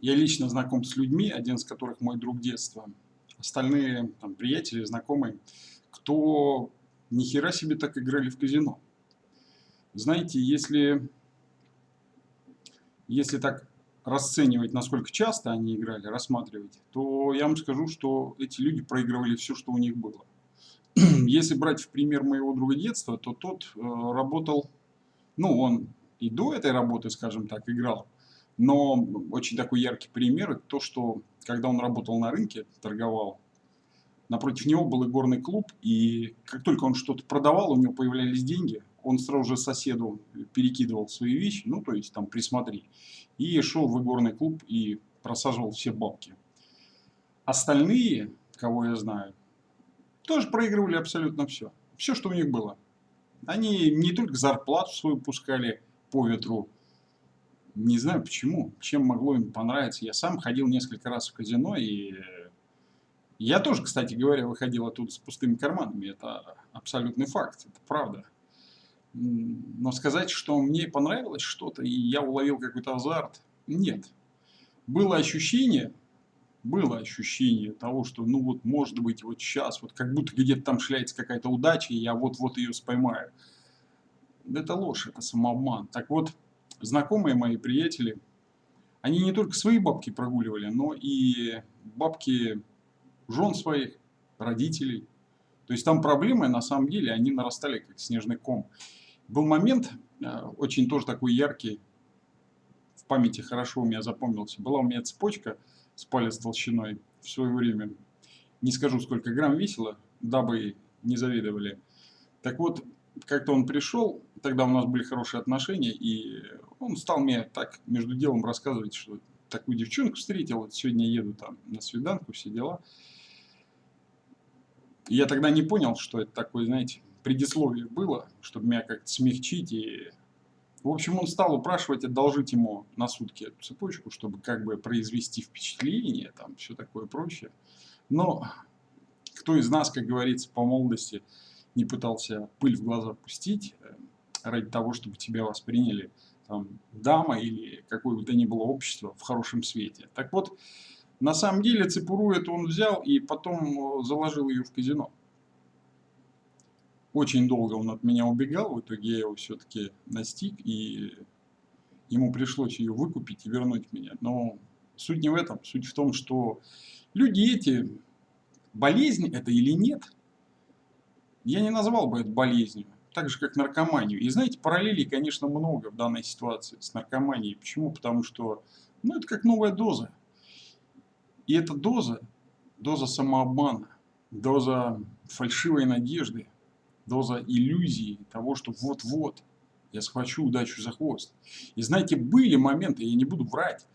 Я лично знаком с людьми, один из которых мой друг детства. Остальные там, приятели, знакомые, кто ни хера себе так играли в казино. Знаете, если, если так расценивать, насколько часто они играли, рассматривать, то я вам скажу, что эти люди проигрывали все, что у них было. Если брать в пример моего друга детства, то тот э, работал, ну, он и до этой работы, скажем так, играл, но очень такой яркий пример, то, что когда он работал на рынке, торговал, напротив него был игорный клуб, и как только он что-то продавал, у него появлялись деньги, он сразу же соседу перекидывал свои вещи, ну, то есть там присмотри, и шел в игорный клуб и просаживал все бабки. Остальные, кого я знаю, тоже проигрывали абсолютно все. Все, что у них было. Они не только зарплату свою пускали по ветру, не знаю почему, чем могло им понравиться. Я сам ходил несколько раз в казино, и я тоже, кстати говоря, выходил оттуда с пустыми карманами. Это абсолютный факт, это правда. Но сказать, что мне понравилось что-то, и я уловил какой-то азарт, нет. Было ощущение, было ощущение того, что, ну вот, может быть, вот сейчас, вот как будто где-то там шляется какая-то удача, и я вот-вот ее споймаю. Это ложь, это самообман. Так вот, знакомые мои приятели, они не только свои бабки прогуливали, но и бабки жен своих, родителей. То есть там проблемы, на самом деле, они нарастали как снежный ком. Был момент, э, очень тоже такой яркий, в памяти хорошо у меня запомнился. Была у меня цепочка с палец толщиной в свое время. Не скажу, сколько грамм весила, дабы не завидовали. Так вот, как-то он пришел, тогда у нас были хорошие отношения, и он стал мне так между делом рассказывать, что такую девчонку встретил, вот сегодня еду там на свиданку, все дела. И я тогда не понял, что это такое, знаете, предисловие было, чтобы меня как-то смягчить. И... В общем, он стал упрашивать одолжить ему на сутки эту цепочку, чтобы как бы произвести впечатление, там все такое прочее. Но кто из нас, как говорится, по молодости не пытался пыль в глаза пустить э, ради того, чтобы тебя восприняли там, дама или какое бы то ни было общество в хорошем свете. Так вот, на самом деле цепуру эту он взял и потом э, заложил ее в казино. Очень долго он от меня убегал, в итоге я его все-таки настиг, и ему пришлось ее выкупить и вернуть меня. Но суть не в этом, суть в том, что люди эти, болезнь это или нет, я не назвал бы это болезнью, так же как наркоманию. И знаете, параллелей, конечно, много в данной ситуации с наркоманией. Почему? Потому что, ну, это как новая доза. И эта доза, доза самообмана, доза фальшивой надежды, доза иллюзии того, что вот-вот я схвачу удачу за хвост. И знаете, были моменты, я не буду врать,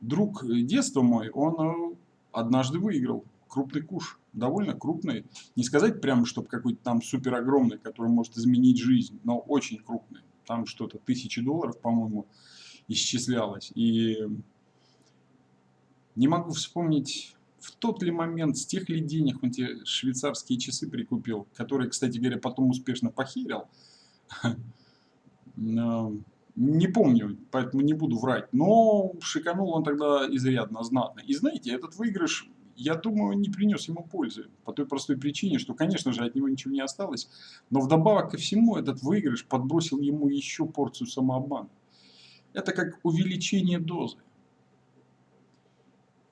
друг детства мой, он э, однажды выиграл крупный куш, довольно крупный. Не сказать прямо, чтобы какой-то там супер огромный, который может изменить жизнь, но очень крупный. Там что-то тысячи долларов, по-моему, исчислялось. И не могу вспомнить в тот ли момент, с тех ли денег он те швейцарские часы прикупил, которые, кстати говоря, потом успешно похерил. Не помню, поэтому не буду врать. Но шиканул он тогда изрядно, знатно. И знаете, этот выигрыш, я думаю, не принес ему пользы. По той простой причине, что, конечно же, от него ничего не осталось. Но вдобавок ко всему, этот выигрыш подбросил ему еще порцию самообмана. Это как увеличение дозы.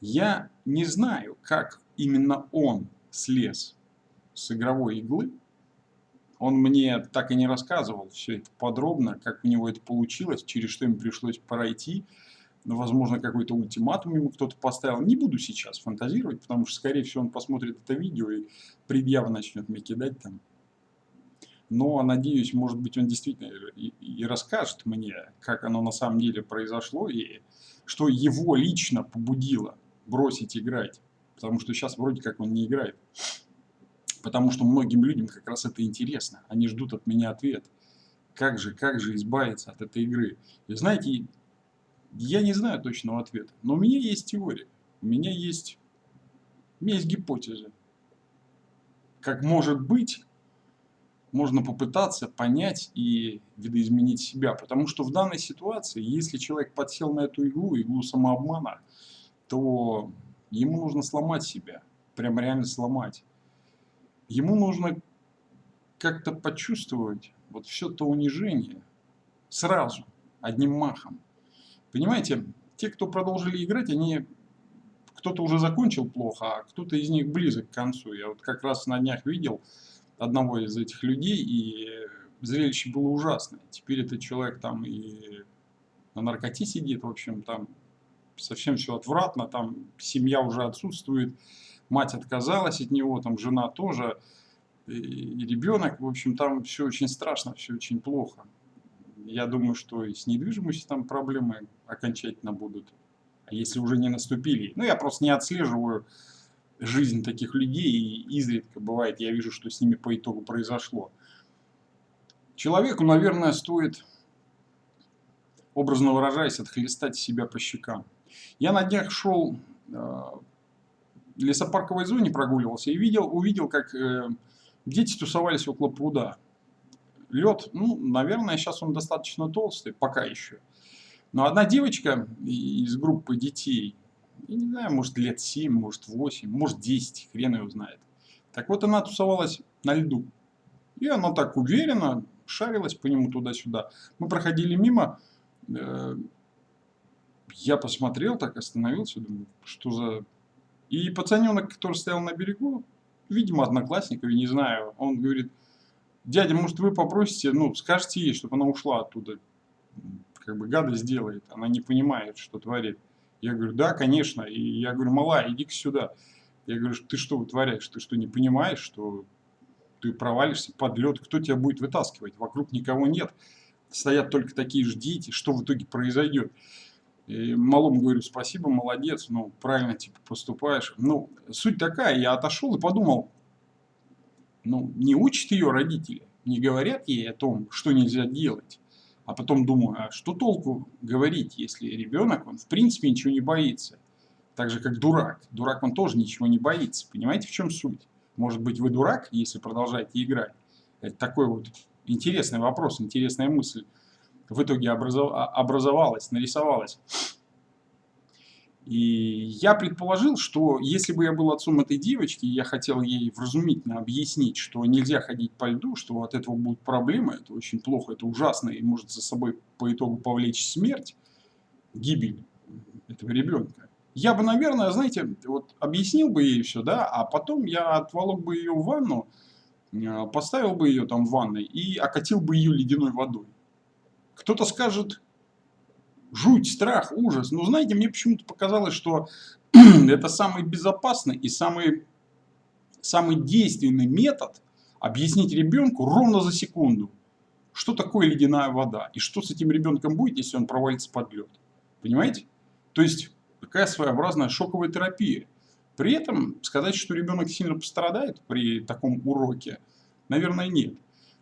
Я не знаю, как именно он слез с игровой иглы. Он мне так и не рассказывал все это подробно, как у него это получилось, через что ему пришлось пройти. Но, возможно, какой-то ультиматум ему кто-то поставил. Не буду сейчас фантазировать, потому что, скорее всего, он посмотрит это видео и предъявы начнет мне кидать там. Но, надеюсь, может быть, он действительно и расскажет мне, как оно на самом деле произошло, и что его лично побудило бросить играть. Потому что сейчас вроде как он не играет. Потому что многим людям как раз это интересно. Они ждут от меня ответ. Как же, как же избавиться от этой игры? И знаете, я не знаю точного ответа. Но у меня есть теория. У меня есть, у меня есть гипотеза. Как может быть, можно попытаться понять и видоизменить себя. Потому что в данной ситуации, если человек подсел на эту иглу, иглу самообмана, то ему нужно сломать себя, прям реально сломать. Ему нужно как-то почувствовать вот все то унижение сразу, одним махом. Понимаете, те, кто продолжили играть, они кто-то уже закончил плохо, а кто-то из них близок к концу. Я вот как раз на днях видел одного из этих людей, и зрелище было ужасное. Теперь этот человек там и на наркоте сидит, в общем, там совсем все отвратно, там семья уже отсутствует, мать отказалась от него, там жена тоже, и, ребенок, в общем, там все очень страшно, все очень плохо. Я думаю, что и с недвижимостью там проблемы окончательно будут, а если уже не наступили. Ну, я просто не отслеживаю жизнь таких людей, и изредка бывает, я вижу, что с ними по итогу произошло. Человеку, наверное, стоит, образно выражаясь, отхлестать себя по щекам. Я на днях шел э, в лесопарковой зоне, прогуливался и видел, увидел, как э, дети тусовались около пруда. Лед, ну, наверное, сейчас он достаточно толстый, пока еще. Но одна девочка из группы детей, я не знаю, может лет 7, может 8, может 10, хрен его знает. Так вот она тусовалась на льду. И она так уверенно шарилась по нему туда-сюда. Мы проходили мимо, э, я посмотрел, так остановился, думаю, что за... И пацаненок, который стоял на берегу, видимо, одноклассник, я не знаю, он говорит, дядя, может, вы попросите, ну, скажите ей, чтобы она ушла оттуда. Как бы гадость делает, она не понимает, что творит. Я говорю, да, конечно. И я говорю, мала, иди-ка сюда. Я говорю, ты что вытворяешь? Ты что, не понимаешь, что ты провалишься под лед? Кто тебя будет вытаскивать? Вокруг никого нет. Стоят только такие же дети. Что в итоге произойдет? И малому говорю, спасибо, молодец, ну, правильно, типа, поступаешь. Ну, суть такая, я отошел и подумал, ну, не учат ее родители, не говорят ей о том, что нельзя делать. А потом думаю, а что толку говорить, если ребенок, он в принципе ничего не боится. Так же, как дурак. Дурак, он тоже ничего не боится. Понимаете, в чем суть? Может быть, вы дурак, если продолжаете играть? Это такой вот интересный вопрос, интересная мысль в итоге а, образовалась, нарисовалась. И я предположил, что если бы я был отцом этой девочки, я хотел ей вразумительно объяснить, что нельзя ходить по льду, что от этого будут проблемы, это очень плохо, это ужасно, и может за собой по итогу повлечь смерть, гибель этого ребенка. Я бы, наверное, знаете, вот объяснил бы ей все, да, а потом я отволок бы ее в ванну, э, поставил бы ее там в ванной и окатил бы ее ледяной водой. Кто-то скажет, жуть, страх, ужас. Но знаете, мне почему-то показалось, что это самый безопасный и самый, самый действенный метод объяснить ребенку ровно за секунду, что такое ледяная вода и что с этим ребенком будет, если он провалится под лед. Понимаете? То есть, такая своеобразная шоковая терапия. При этом сказать, что ребенок сильно пострадает при таком уроке, наверное, нет.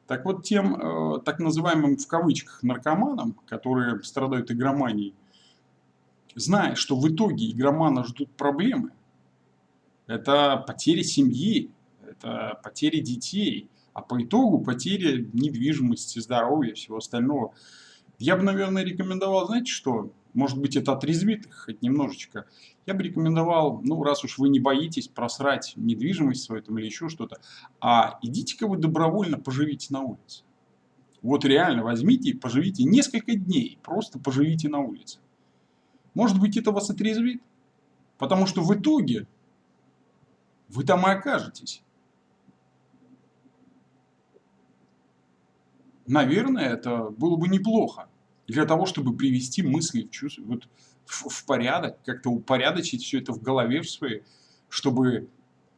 Так вот, тем э, так называемым в кавычках наркоманам, которые страдают игроманией, зная, что в итоге игромана ждут проблемы, это потери семьи, это потери детей, а по итогу потери недвижимости, здоровья, всего остального. Я бы, наверное, рекомендовал, знаете что, может быть, это отрезвит их хоть немножечко. Я бы рекомендовал, ну, раз уж вы не боитесь просрать недвижимость свою там, или еще что-то, а идите-ка вы добровольно поживите на улице. Вот реально возьмите и поживите несколько дней, просто поживите на улице. Может быть, это вас отрезвит, потому что в итоге вы там и окажетесь. Наверное, это было бы неплохо для того, чтобы привести мысли в, чувство, вот, в, в порядок, как-то упорядочить все это в голове в своей, чтобы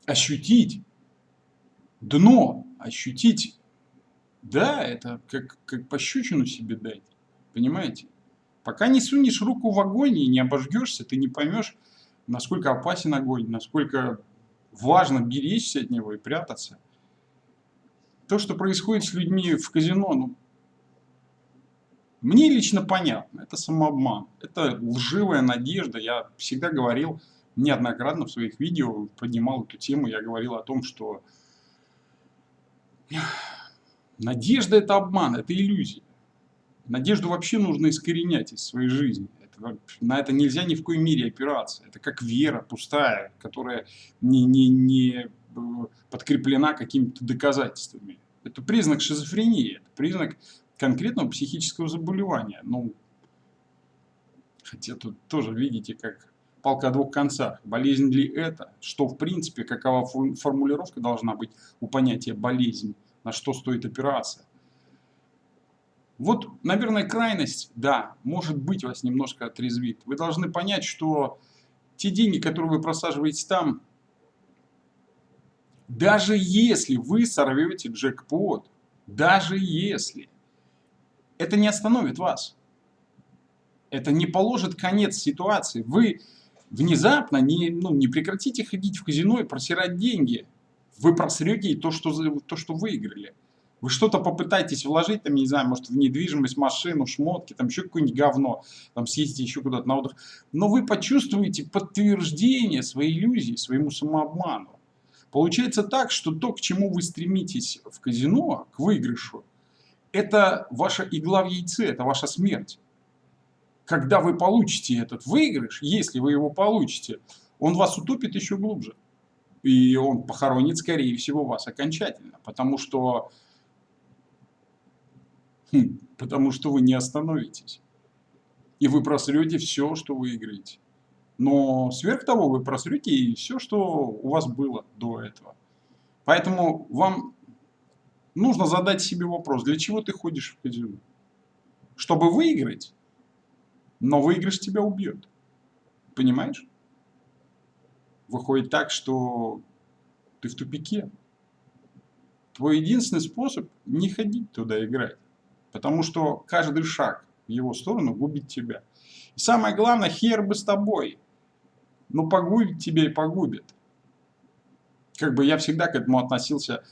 ощутить дно, ощутить, да, это как, как пощечину себе дать, понимаете? Пока не сунешь руку в огонь и не обожгешься, ты не поймешь, насколько опасен огонь, насколько важно беречься от него и прятаться. То, что происходит с людьми в казино, ну, мне лично понятно, это самообман, это лживая надежда. Я всегда говорил, неоднократно в своих видео поднимал эту тему, я говорил о том, что надежда это обман, это иллюзия. Надежду вообще нужно искоренять из своей жизни. На это нельзя ни в коей мере опираться. Это как вера пустая, которая не, не, не э, подкреплена какими-то доказательствами. Это признак шизофрении, это признак конкретного психического заболевания. Ну, хотя тут тоже видите, как палка о двух концах. Болезнь ли это? Что в принципе, какова формулировка должна быть у понятия болезнь? На что стоит опираться? Вот, наверное, крайность, да, может быть, вас немножко отрезвит. Вы должны понять, что те деньги, которые вы просаживаете там, даже если вы сорвете джекпот, даже если, это не остановит вас. Это не положит конец ситуации. Вы внезапно не, ну, не прекратите ходить в казино и просирать деньги. Вы просрете то, что, то, что выиграли. Вы что-то попытаетесь вложить, там, не знаю, может, в недвижимость, машину, шмотки, там еще какое-нибудь говно, там съездите еще куда-то на отдых. Но вы почувствуете подтверждение своей иллюзии, своему самообману. Получается так, что то, к чему вы стремитесь в казино, к выигрышу, это ваша игла в яйце, это ваша смерть. Когда вы получите этот выигрыш, если вы его получите, он вас утопит еще глубже. И он похоронит, скорее всего, вас окончательно. Потому что Хм, потому что вы не остановитесь. И вы просрете все, что вы играете. Но сверх того вы просрете и все, что у вас было до этого. Поэтому вам нужно задать себе вопрос, для чего ты ходишь в казино? Чтобы выиграть, но выигрыш тебя убьет. Понимаешь? Выходит так, что ты в тупике. Твой единственный способ не ходить туда играть. Потому что каждый шаг в его сторону губит тебя. И самое главное, хер бы с тобой. Ну, погубит тебя и погубит. Как бы я всегда к этому относился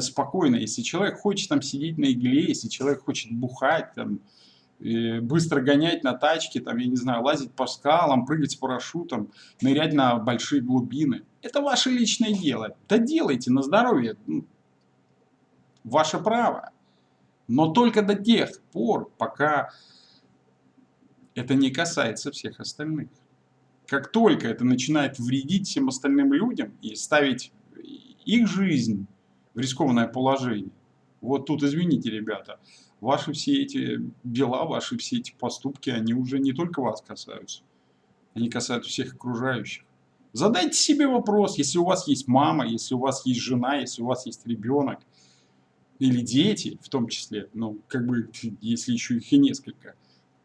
спокойно. Если человек хочет там сидеть на игле, если человек хочет бухать, там, быстро гонять на тачке, там, я не знаю, лазить по скалам, прыгать с парашютом, нырять на большие глубины. Это ваше личное дело. Да делайте на здоровье. Ну, ваше право. Но только до тех пор, пока это не касается всех остальных. Как только это начинает вредить всем остальным людям и ставить их жизнь в рискованное положение, вот тут, извините, ребята, ваши все эти дела, ваши все эти поступки, они уже не только вас касаются, они касаются всех окружающих. Задайте себе вопрос, если у вас есть мама, если у вас есть жена, если у вас есть ребенок – или дети в том числе, ну, как бы, если еще их и несколько,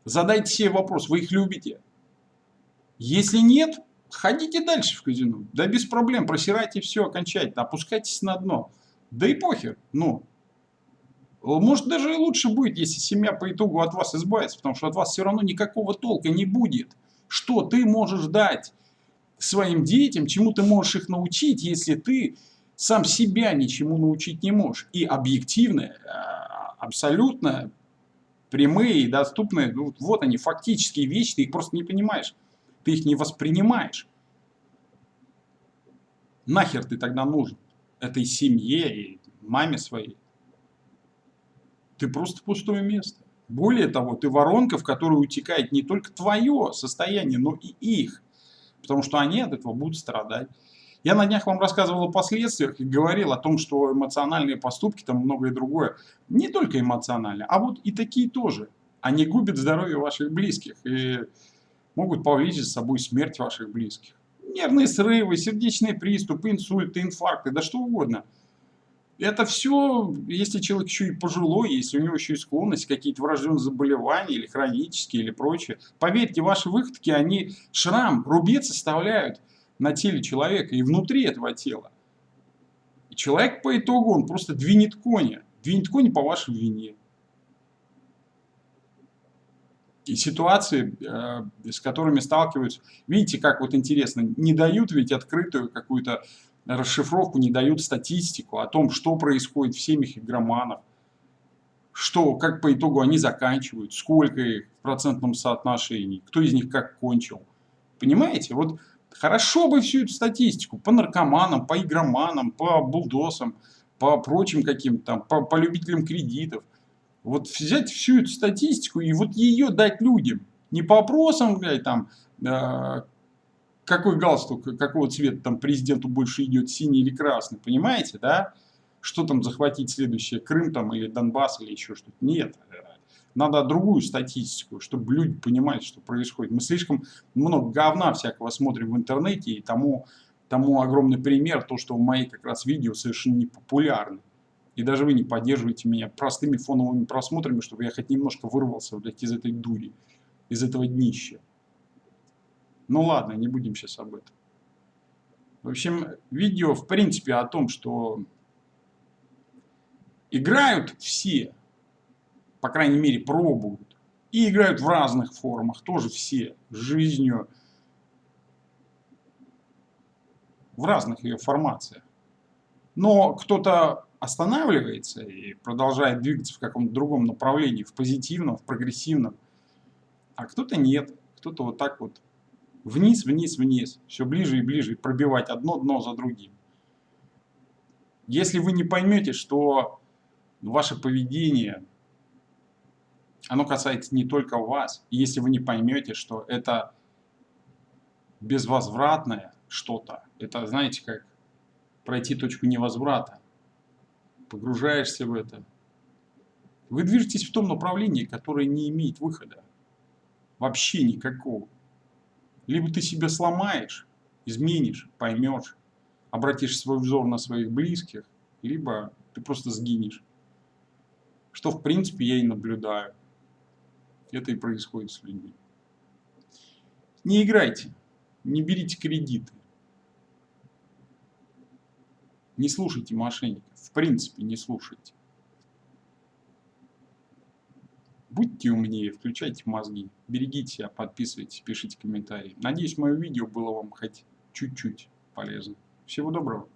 задайте себе вопрос, вы их любите? Если нет, ходите дальше в казино, да без проблем, просирайте все окончательно, опускайтесь на дно, да и похер, ну, может даже и лучше будет, если семья по итогу от вас избавится, потому что от вас все равно никакого толка не будет. Что ты можешь дать своим детям, чему ты можешь их научить, если ты сам себя ничему научить не можешь. И объективные, э, абсолютно прямые и доступные, ну, вот они, фактические вещи, ты их просто не понимаешь. Ты их не воспринимаешь. Нахер ты тогда нужен? Этой семье и маме своей. Ты просто пустое место. Более того, ты воронка, в которую утекает не только твое состояние, но и их. Потому что они от этого будут страдать. Я на днях вам рассказывал о последствиях и говорил о том, что эмоциональные поступки, там многое другое, не только эмоциональные, а вот и такие тоже. Они губят здоровье ваших близких и могут повлечь за собой смерть ваших близких. Нервные срывы, сердечные приступы, инсульты, инфаркты, да что угодно. Это все, если человек еще и пожилой, если у него еще и склонность, какие-то врожденные заболевания или хронические, или прочее. Поверьте, ваши выходки, они шрам, рубец оставляют на теле человека и внутри этого тела. И человек по итогу, он просто двинет коня. Двинет коня по вашей вине. И ситуации, э, с которыми сталкиваются, видите, как вот интересно, не дают ведь открытую какую-то расшифровку, не дают статистику о том, что происходит в семьях игроманов, что, как по итогу они заканчивают, сколько их в процентном соотношении, кто из них как кончил. Понимаете? Вот Хорошо бы всю эту статистику по наркоманам, по игроманам, по булдосам, по прочим каким-то по, по любителям кредитов. Вот взять всю эту статистику и вот ее дать людям. Не по вопросам, блядь, там, э, какой галстук, какого цвета там президенту больше идет, синий или красный, понимаете, да? Что там захватить следующее, Крым там или Донбасс или еще что-то. Нет, надо другую статистику, чтобы люди понимали, что происходит. Мы слишком много говна всякого смотрим в интернете, и тому, тому огромный пример, то, что мои как раз видео совершенно не популярны. И даже вы не поддерживаете меня простыми фоновыми просмотрами, чтобы я хоть немножко вырвался, блядь, из этой дури, из этого днища. Ну ладно, не будем сейчас об этом. В общем, видео в принципе о том, что играют все, по крайней мере, пробуют. И играют в разных формах, тоже все, жизнью, в разных ее формациях. Но кто-то останавливается и продолжает двигаться в каком-то другом направлении, в позитивном, в прогрессивном, а кто-то нет, кто-то вот так вот вниз, вниз, вниз, все ближе и ближе, пробивать одно дно за другим. Если вы не поймете, что ваше поведение оно касается не только вас. Если вы не поймете, что это безвозвратное что-то, это, знаете, как пройти точку невозврата, погружаешься в это, вы движетесь в том направлении, которое не имеет выхода. Вообще никакого. Либо ты себя сломаешь, изменишь, поймешь, обратишь свой взор на своих близких, либо ты просто сгинешь. Что, в принципе, я и наблюдаю. Это и происходит с людьми. Не играйте, не берите кредиты. Не слушайте мошенников. В принципе, не слушайте. Будьте умнее, включайте мозги, берегите себя, подписывайтесь, пишите комментарии. Надеюсь, мое видео было вам хоть чуть-чуть полезно. Всего доброго.